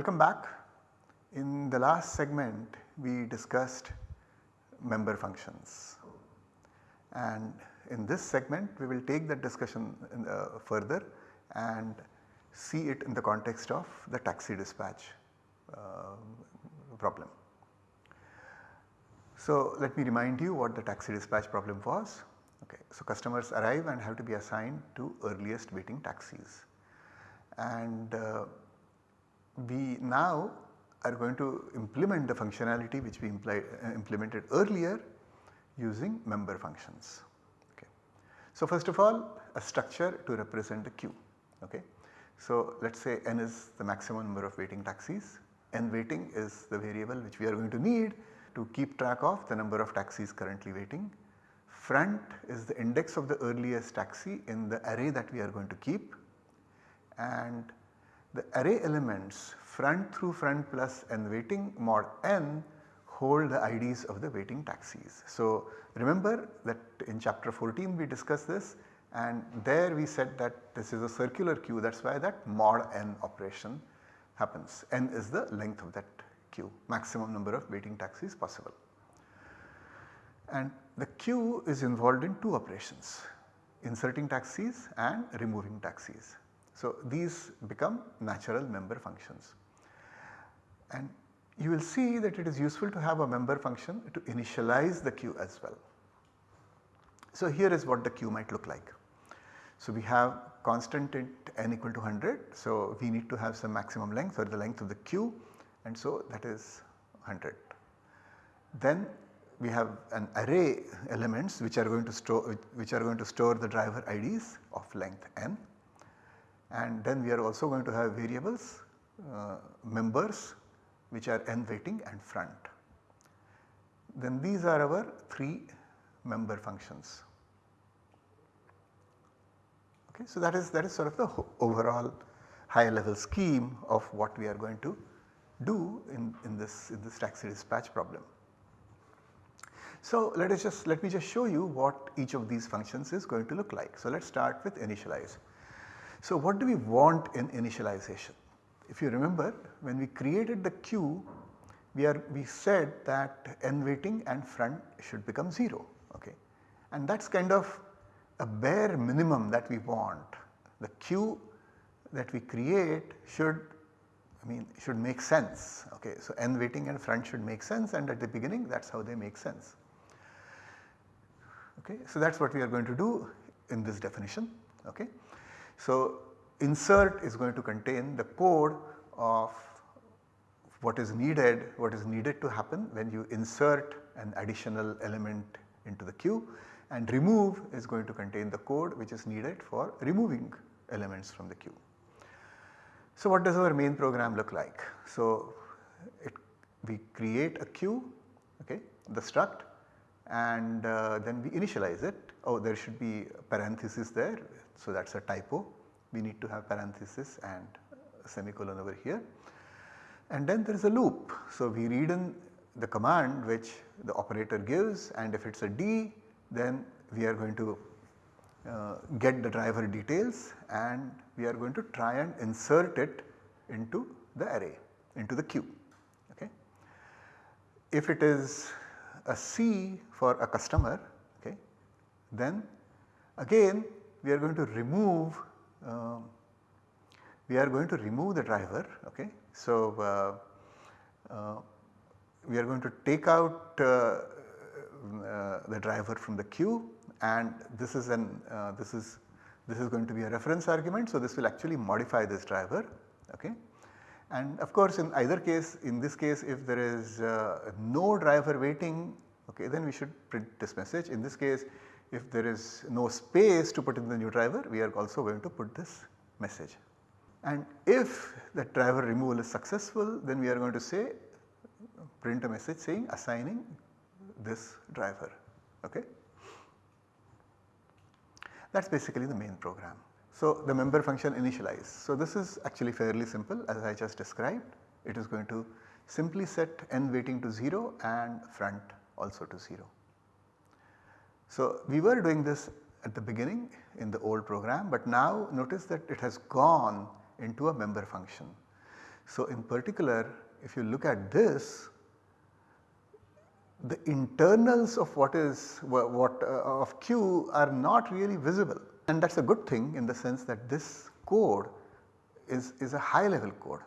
Welcome back. In the last segment we discussed member functions and in this segment we will take that discussion uh, further and see it in the context of the taxi dispatch uh, problem. So let me remind you what the taxi dispatch problem was. Okay. So customers arrive and have to be assigned to earliest waiting taxis and uh, we now are going to implement the functionality which we uh, implemented earlier using member functions. Okay. So first of all a structure to represent the queue. Okay. So let us say n is the maximum number of waiting taxis, n waiting is the variable which we are going to need to keep track of the number of taxis currently waiting. Front is the index of the earliest taxi in the array that we are going to keep and the array elements front through front plus n waiting mod n hold the IDs of the waiting taxis. So remember that in chapter 14 we discussed this and there we said that this is a circular queue that is why that mod n operation happens. n is the length of that queue maximum number of waiting taxis possible. And the queue is involved in two operations inserting taxis and removing taxis. So these become natural member functions and you will see that it is useful to have a member function to initialize the queue as well. So here is what the queue might look like. So we have constant at n equal to 100. So we need to have some maximum length or the length of the queue and so that is 100. Then we have an array elements which are going to store which are going to store the driver IDs of length n and then we are also going to have variables uh, members which are n waiting and front. Then these are our 3 member functions. Okay, so that is that is sort of the overall high level scheme of what we are going to do in, in this in this taxi dispatch problem. So let us just let me just show you what each of these functions is going to look like. So let us start with initialize. So what do we want in initialization? If you remember when we created the queue we are we said that n waiting and front should become 0 okay and that is kind of a bare minimum that we want. The queue that we create should I mean should make sense okay. So n waiting and front should make sense and at the beginning that is how they make sense. Okay. So that is what we are going to do in this definition okay. So insert is going to contain the code of what is needed, what is needed to happen when you insert an additional element into the queue and remove is going to contain the code which is needed for removing elements from the queue. So what does our main program look like? So it, we create a queue okay the struct and uh, then we initialize it. Oh there should be parenthesis there so that is a typo we need to have parenthesis and semicolon over here. And then there is a loop. So we read in the command which the operator gives and if it is a D then we are going to uh, get the driver details and we are going to try and insert it into the array into the queue. Okay. If it is a C for a customer okay, then again we are going to remove uh, we are going to remove the driver okay. So uh, uh, we are going to take out uh, the driver from the queue and this is an this is this is going to be a reference argument. So, this will actually modify this driver okay. And of course, in either case in this case if there is no driver waiting okay then we should print this message. In this case if there is no space to put in the new driver we are also going to put this message. And if the driver removal is successful then we are going to say print a message saying assigning this driver. Okay. That is basically the main program. So, the member function initialize. So, this is actually fairly simple as I just described. It is going to simply set n waiting to 0 and front also to 0. So, we were doing this at the beginning in the old program, but now notice that it has gone into a member function. So, in particular if you look at this the internals of what is what uh, of Q are not really visible and that is a good thing in the sense that this code is, is a high level code.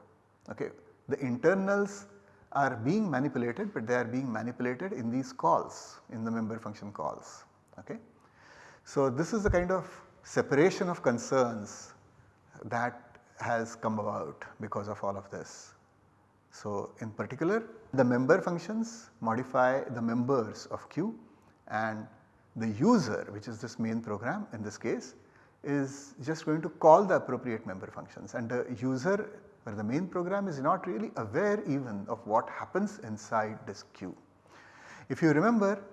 Okay. The internals are being manipulated but they are being manipulated in these calls in the member function calls. Okay. So, this is the kind of separation of concerns that has come about because of all of this. So, in particular the member functions modify the members of Q and the user which is this main program in this case is just going to call the appropriate member functions and the user or the main program is not really aware even of what happens inside this queue. If you remember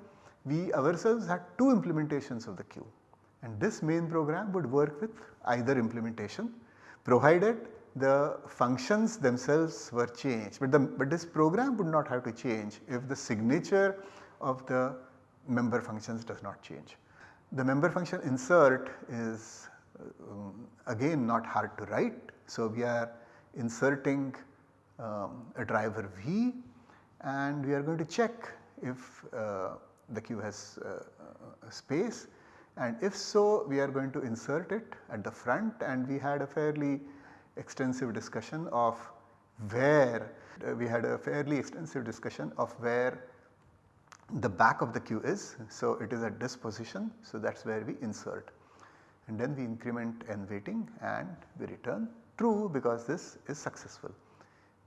we ourselves had two implementations of the queue and this main program would work with either implementation provided the functions themselves were changed, but, the, but this program would not have to change if the signature of the member functions does not change. The member function insert is um, again not hard to write. So, we are inserting um, a driver V and we are going to check if uh, the queue has uh, space and if so we are going to insert it at the front and we had a fairly extensive discussion of where uh, we had a fairly extensive discussion of where the back of the queue is. So, it is at this position. So, that is where we insert and then we increment n waiting and we return true because this is successful.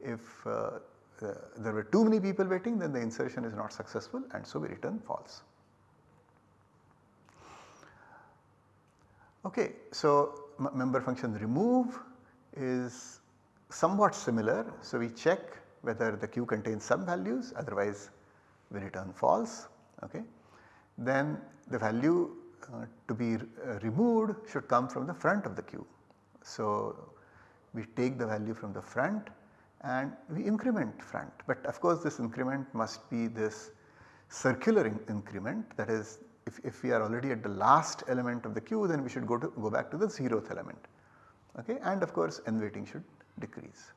If uh, uh, there were too many people waiting then the insertion is not successful and so we return false. Okay, so member function remove is somewhat similar. So, we check whether the queue contains some values otherwise we return false. Okay. Then the value uh, to be uh, removed should come from the front of the queue. So, we take the value from the front and we increment front. But of course this increment must be this circular in increment. That is if, if we are already at the last element of the queue then we should go to go back to the zeroth element. Okay? And of course n waiting should decrease.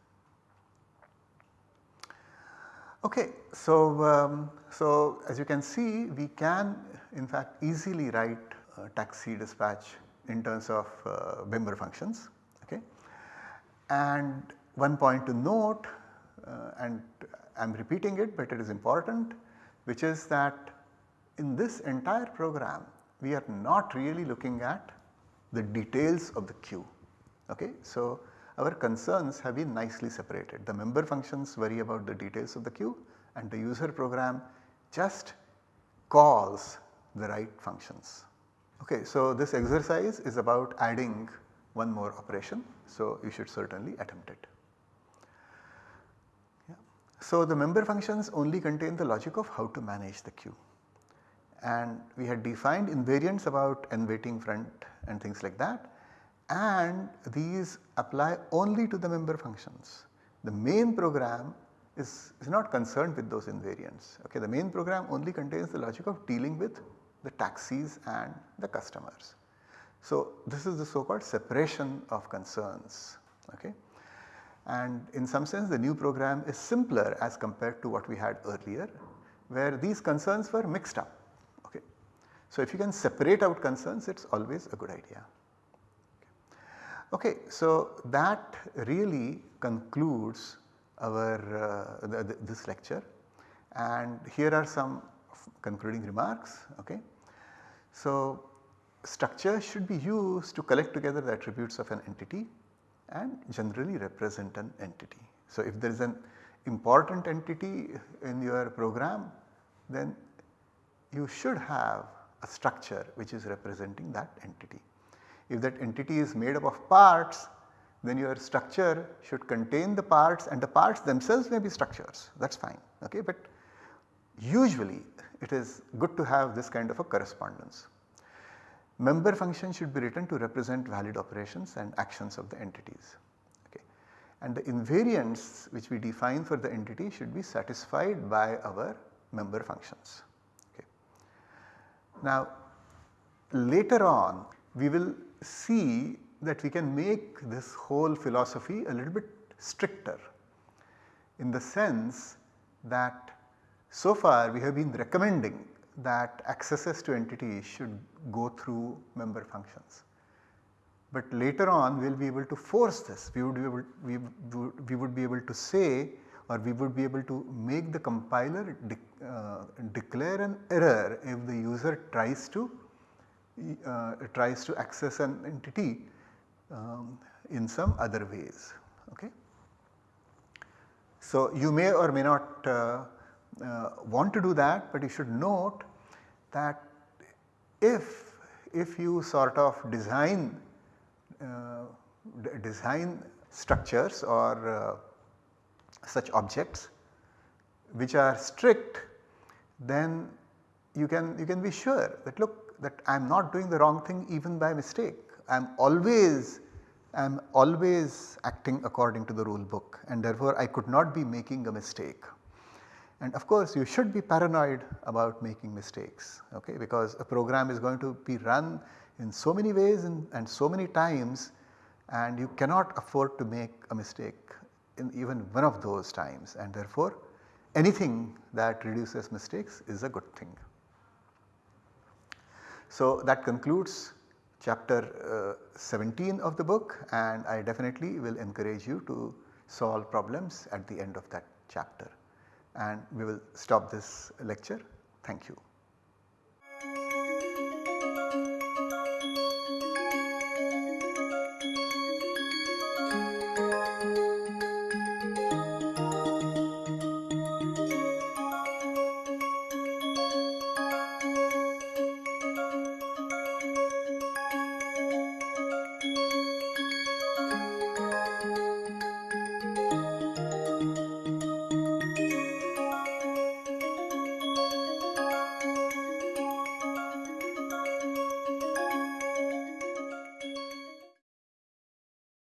Okay, so, um, so as you can see we can in fact easily write uh, taxi dispatch in terms of uh, member functions. Okay. And one point to note uh, and I am repeating it but it is important which is that in this entire program we are not really looking at the details of the queue. Okay? So, our concerns have been nicely separated. The member functions worry about the details of the queue and the user program just calls the right functions. Okay, so this exercise is about adding one more operation. So, you should certainly attempt it. So, the member functions only contain the logic of how to manage the queue and we had defined invariants about n waiting front and things like that and these apply only to the member functions. The main program is, is not concerned with those invariants. Okay, the main program only contains the logic of dealing with the taxis and the customers. So, this is the so called separation of concerns. Okay. And in some sense the new program is simpler as compared to what we had earlier where these concerns were mixed up. Okay. So, if you can separate out concerns it is always a good idea. Okay, so that really concludes our uh, this lecture and here are some concluding remarks. Okay. So, structure should be used to collect together the attributes of an entity and generally represent an entity. So, if there is an important entity in your program then you should have a structure which is representing that entity. If that entity is made up of parts then your structure should contain the parts and the parts themselves may be structures that is fine okay but usually it is good to have this kind of a correspondence. Member function should be written to represent valid operations and actions of the entities. Okay. And the invariants which we define for the entity should be satisfied by our member functions. Okay. Now later on we will see that we can make this whole philosophy a little bit stricter in the sense that so far we have been recommending that accesses to entities should go through member functions. But later on we will be able to force this, we would be able, we, we would be able to say or we would be able to make the compiler de, uh, declare an error if the user tries to uh, tries to access an entity um, in some other ways. Okay. So, you may or may not uh, uh, want to do that, but you should note that if, if you sort of design, uh, design structures or uh, such objects which are strict then you can you can be sure that look that I am not doing the wrong thing even by mistake. I am always I am always acting according to the rule book and therefore I could not be making a mistake. And of course you should be paranoid about making mistakes okay? Because a program is going to be run in so many ways and, and so many times and you cannot afford to make a mistake in even one of those times. And therefore anything that reduces mistakes is a good thing. So that concludes chapter uh, 17 of the book and I definitely will encourage you to solve problems at the end of that chapter and we will stop this lecture. Thank you.